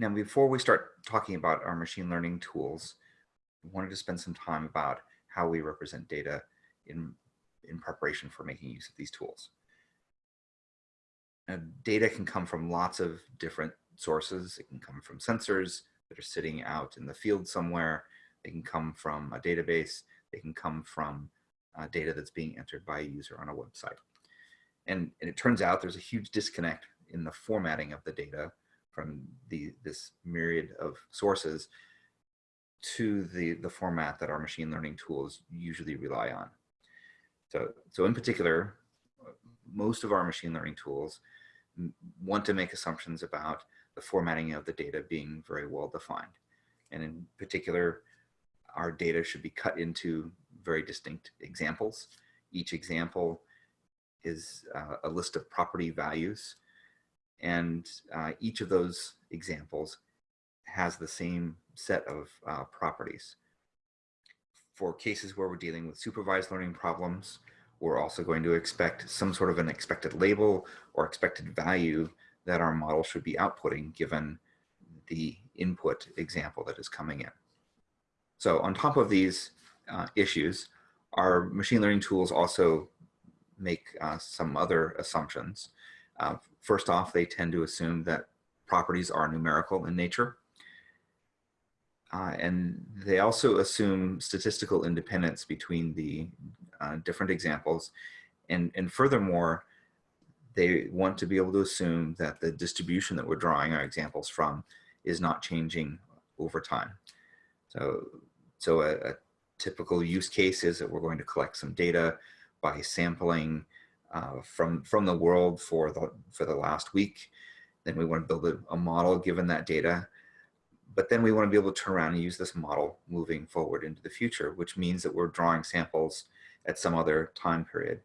Now, before we start talking about our machine learning tools, we wanted to spend some time about how we represent data in, in preparation for making use of these tools. Now, data can come from lots of different sources. It can come from sensors that are sitting out in the field somewhere. They can come from a database. They can come from uh, data that's being entered by a user on a website. And, and it turns out there's a huge disconnect in the formatting of the data from the, this myriad of sources to the, the format that our machine learning tools usually rely on. So, so in particular, most of our machine learning tools want to make assumptions about the formatting of the data being very well defined. And in particular, our data should be cut into very distinct examples. Each example is uh, a list of property values. And uh, each of those examples has the same set of uh, properties. For cases where we're dealing with supervised learning problems, we're also going to expect some sort of an expected label or expected value that our model should be outputting given the input example that is coming in. So on top of these uh, issues, our machine learning tools also make uh, some other assumptions. Uh, first off, they tend to assume that properties are numerical in nature. Uh, and they also assume statistical independence between the uh, different examples. And, and furthermore, they want to be able to assume that the distribution that we're drawing our examples from is not changing over time. So, so a, a typical use case is that we're going to collect some data by sampling uh, from, from the world for the, for the last week. Then we want to build a, a model given that data but then we want to be able to turn around and use this model moving forward into the future, which means that we're drawing samples at some other time period.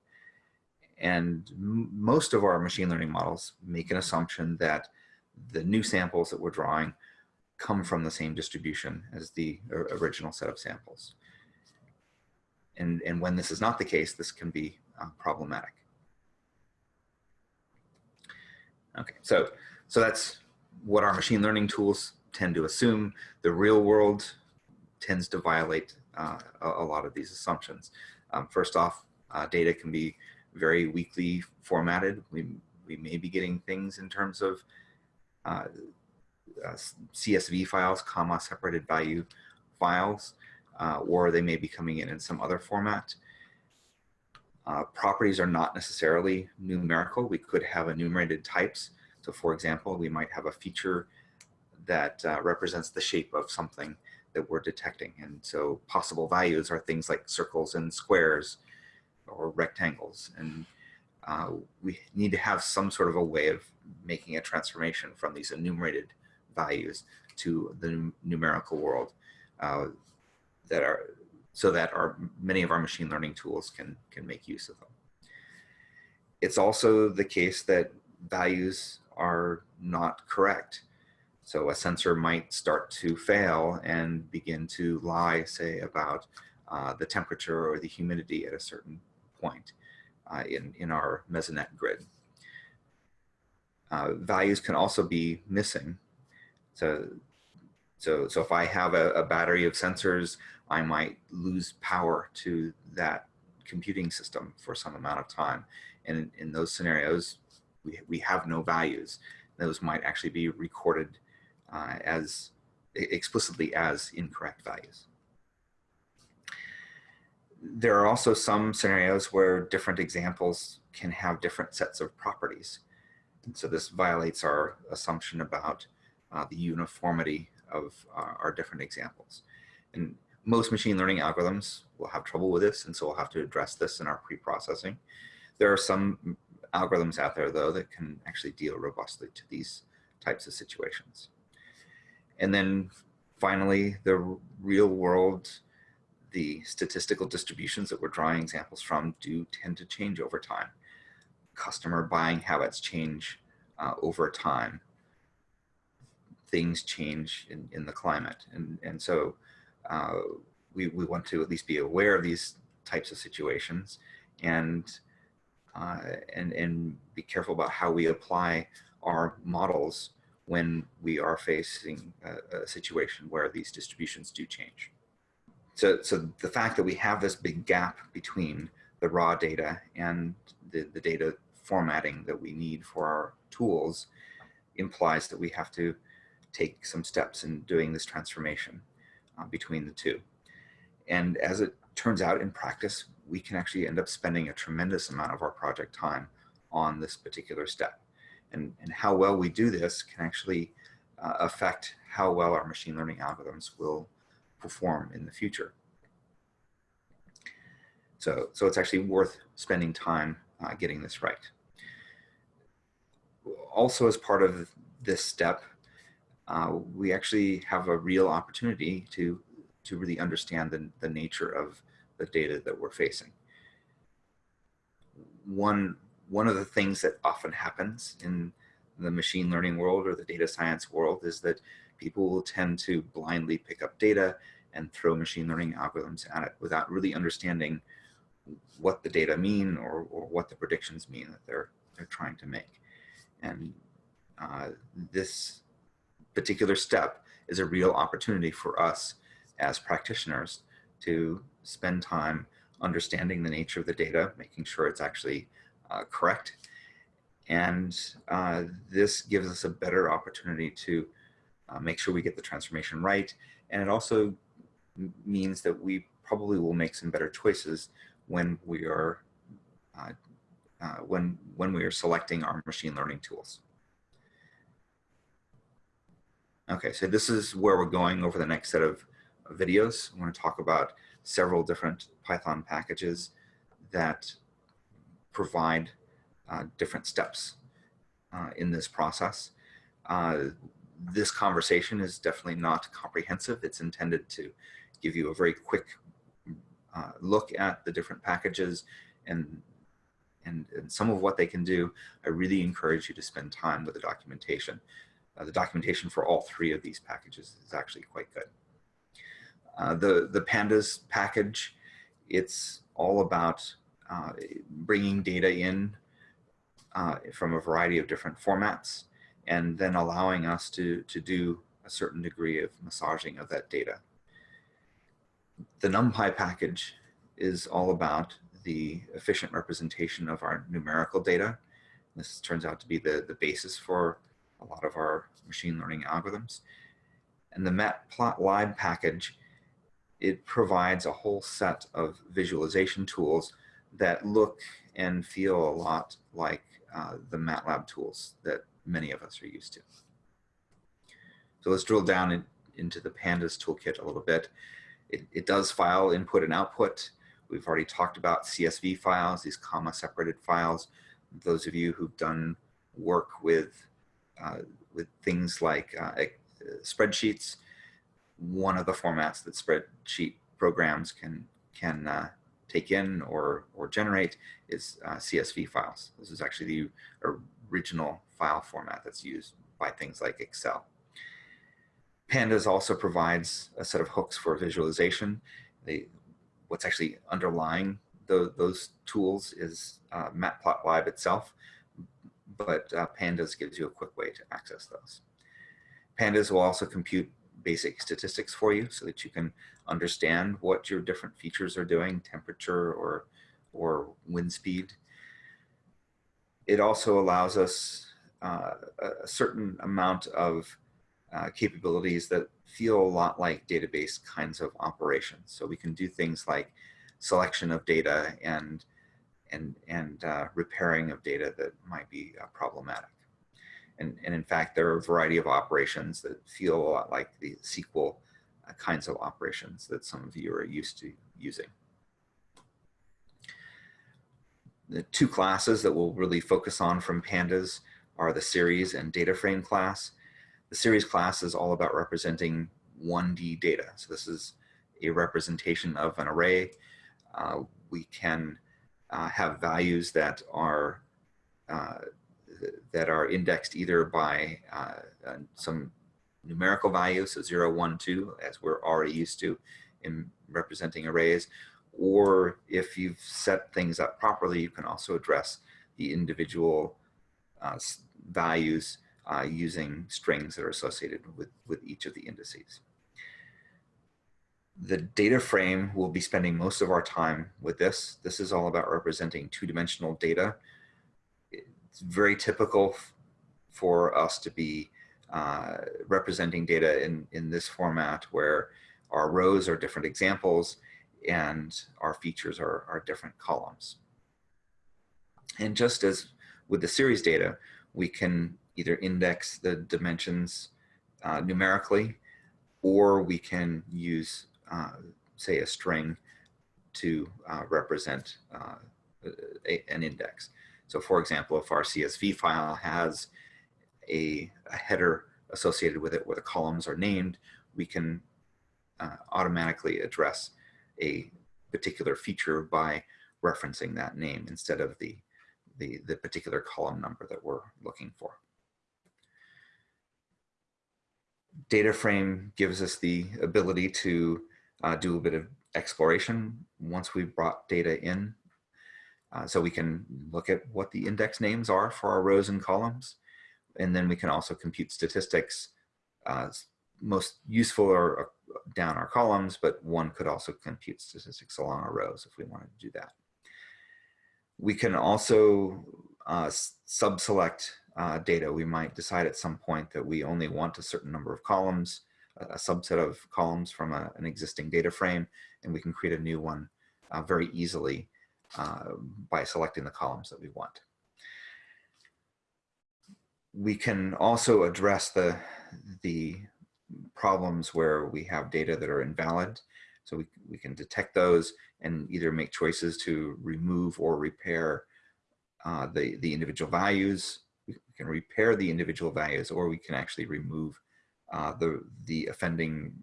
And most of our machine learning models make an assumption that the new samples that we're drawing come from the same distribution as the original set of samples. And, and when this is not the case, this can be uh, problematic. Okay, so, so that's what our machine learning tools tend to assume. The real world tends to violate uh, a, a, lot of these assumptions. Um, first off, uh, data can be very weakly formatted. We, we may be getting things in terms of uh, uh CSV files, comma separated value files, uh, or they may be coming in in some other format. Uh, properties are not necessarily numerical. We could have enumerated types. So for example, we might have a feature that uh, represents the shape of something that we're detecting. And so possible values are things like circles and squares or rectangles. And uh, we need to have some sort of a way of making a transformation from these enumerated values to the numerical world uh, that are so that our many of our machine learning tools can can make use of them. It's also the case that values are not correct. So a sensor might start to fail and begin to lie, say, about uh, the temperature or the humidity at a certain point uh, in, in our mesonet grid. Uh, values can also be missing. So, so, so if I have a, a battery of sensors, I might lose power to that computing system for some amount of time. And in, in those scenarios, we, we have no values. Those might actually be recorded uh, as explicitly as incorrect values. There are also some scenarios where different examples can have different sets of properties. And so this violates our assumption about uh, the uniformity of uh, our different examples. And most machine learning algorithms will have trouble with this, and so we'll have to address this in our pre-processing. There are some algorithms out there, though, that can actually deal robustly to these types of situations. And then finally, the real world, the statistical distributions that we're drawing examples from do tend to change over time. Customer buying habits change uh, over time. Things change in, in the climate. And, and so uh, we, we want to at least be aware of these types of situations and, uh, and, and be careful about how we apply our models when we are facing a, a situation where these distributions do change. So, so the fact that we have this big gap between the raw data and the, the data formatting that we need for our tools implies that we have to take some steps in doing this transformation uh, between the two. And as it turns out in practice, we can actually end up spending a tremendous amount of our project time on this particular step. And, and how well we do this can actually uh, affect how well our machine learning algorithms will perform in the future. So, so it's actually worth spending time uh, getting this right. Also, as part of this step, uh, we actually have a real opportunity to, to really understand the, the nature of the data that we're facing. One, one of the things that often happens in the machine learning world or the data science world is that people will tend to blindly pick up data and throw machine learning algorithms at it without really understanding what the data mean or, or what the predictions mean that they're, they're trying to make. And uh, this particular step is a real opportunity for us as practitioners to spend time understanding the nature of the data, making sure it's actually uh, correct. And uh, this gives us a better opportunity to uh, make sure we get the transformation right. And it also means that we probably will make some better choices when we are uh, uh, when when we are selecting our machine learning tools. Okay, so this is where we're going over the next set of videos. I want to talk about several different Python packages that provide uh, different steps uh, in this process. Uh, this conversation is definitely not comprehensive. It's intended to give you a very quick uh, look at the different packages and, and, and some of what they can do. I really encourage you to spend time with the documentation. Uh, the documentation for all three of these packages is actually quite good. Uh, the, the pandas package, it's all about uh, bringing data in from a variety of different formats and then allowing us to, to do a certain degree of massaging of that data. The NumPy package is all about the efficient representation of our numerical data. This turns out to be the, the basis for a lot of our machine learning algorithms. And the matplotlib package it provides a whole set of visualization tools that look and feel a lot like uh, the MATLAB tools that many of us are used to. So let's drill down in, into the pandas toolkit a little bit. It, it, does file input and output. We've already talked about CSV files, these comma separated files. Those of you who've done work with, with things like uh, spreadsheets, one of the formats that spreadsheet programs can can uh, take in or or generate is uh, CSV files. This is actually the original file format that's used by things like Excel. Pandas also provides a set of hooks for visualization. They, what's actually underlying the, those tools is uh, Matplotlib itself, but uh, Pandas gives you a quick way to access those. Pandas will also compute basic statistics for you so that you can understand what your different features are doing, temperature or, or wind speed. It also allows us uh, a certain amount of uh, capabilities that feel a lot like database kinds of operations. So we can do things like selection of data and and and uh, repairing of data that might be uh, problematic. And, and in fact, there are a variety of operations that feel a lot like the SQL uh, kinds of operations that some of you are used to using. The two classes that we'll really focus on from pandas are the series and data frame class. The series class is all about representing 1D data. So this is a representation of an array. Uh, we can uh, have values that are uh, that are indexed either by uh, uh, some numerical value, so 0, 1, 2, as we're already used to in representing arrays, or if you've set things up properly, you can also address the individual uh, values uh, using strings that are associated with, with each of the indices. The data frame will be spending most of our time with this. This is all about representing two-dimensional data. It's very typical for us to be uh, representing data in, in this format where our rows are different examples and our features are, are different columns. And just as with the series data, we can either index the dimensions uh, numerically, or we can use, uh, say, a string to uh, represent uh, a, an index. So for example, if our CSV file has a, a, header associated with it where the columns are named, we can uh, automatically address a particular feature by referencing that name instead of the, the, the particular column number that we're looking for. Data frame gives us the ability to uh, do a bit of exploration once we've brought data in. Uh, so we can look at what the index names are for our rows and columns. And then we can also compute statistics. Uh, most useful are uh, down our columns, but one could also compute statistics along our rows if we wanted to do that. We can also uh, sub-select uh, data. We might decide at some point that we only want a certain number of columns, a subset of columns from a, an existing data frame, and we can create a new one uh, very easily uh, by selecting the columns that we want. We can also address the, the problems where we have data that are invalid. So we, we can detect those and either make choices to remove or repair uh, the, the individual values. We can repair the individual values or we can actually remove uh, the, the offending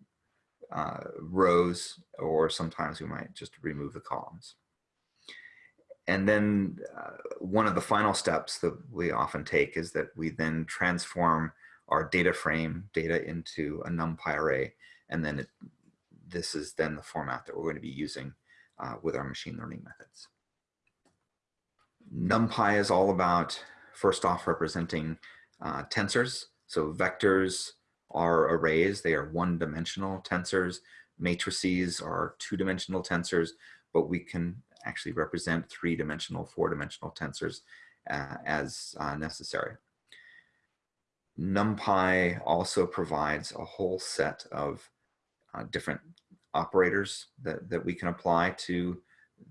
uh, rows or sometimes we might just remove the columns. And then uh, one of the final steps that we often take is that we then transform our data frame data into a NumPy array. And then it, this is then the format that we're going to be using uh, with our machine learning methods. NumPy is all about, first off, representing uh, tensors. So vectors are arrays. They are one-dimensional tensors. Matrices are two-dimensional tensors, but we can actually represent three-dimensional, four-dimensional tensors uh, as uh, necessary. NumPy also provides a whole set of uh, different operators that, that we can apply to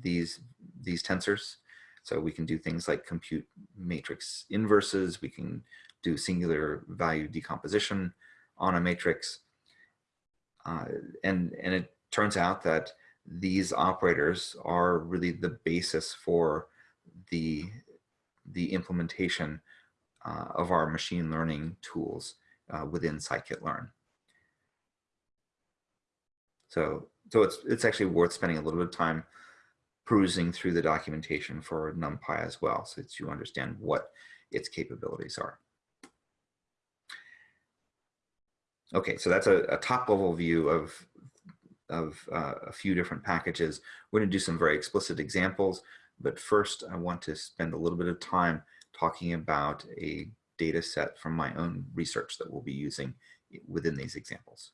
these, these tensors. So we can do things like compute matrix inverses. We can do singular value decomposition on a matrix. Uh, and, and it turns out that these operators are really the basis for the, the implementation uh, of our machine learning tools uh, within scikit-learn. So, so it's, it's actually worth spending a little bit of time perusing through the documentation for NumPy as well, so that you understand what its capabilities are. Okay, so that's a, a top level view of, of uh, a few different packages. We're gonna do some very explicit examples, but first I want to spend a little bit of time talking about a data set from my own research that we'll be using within these examples.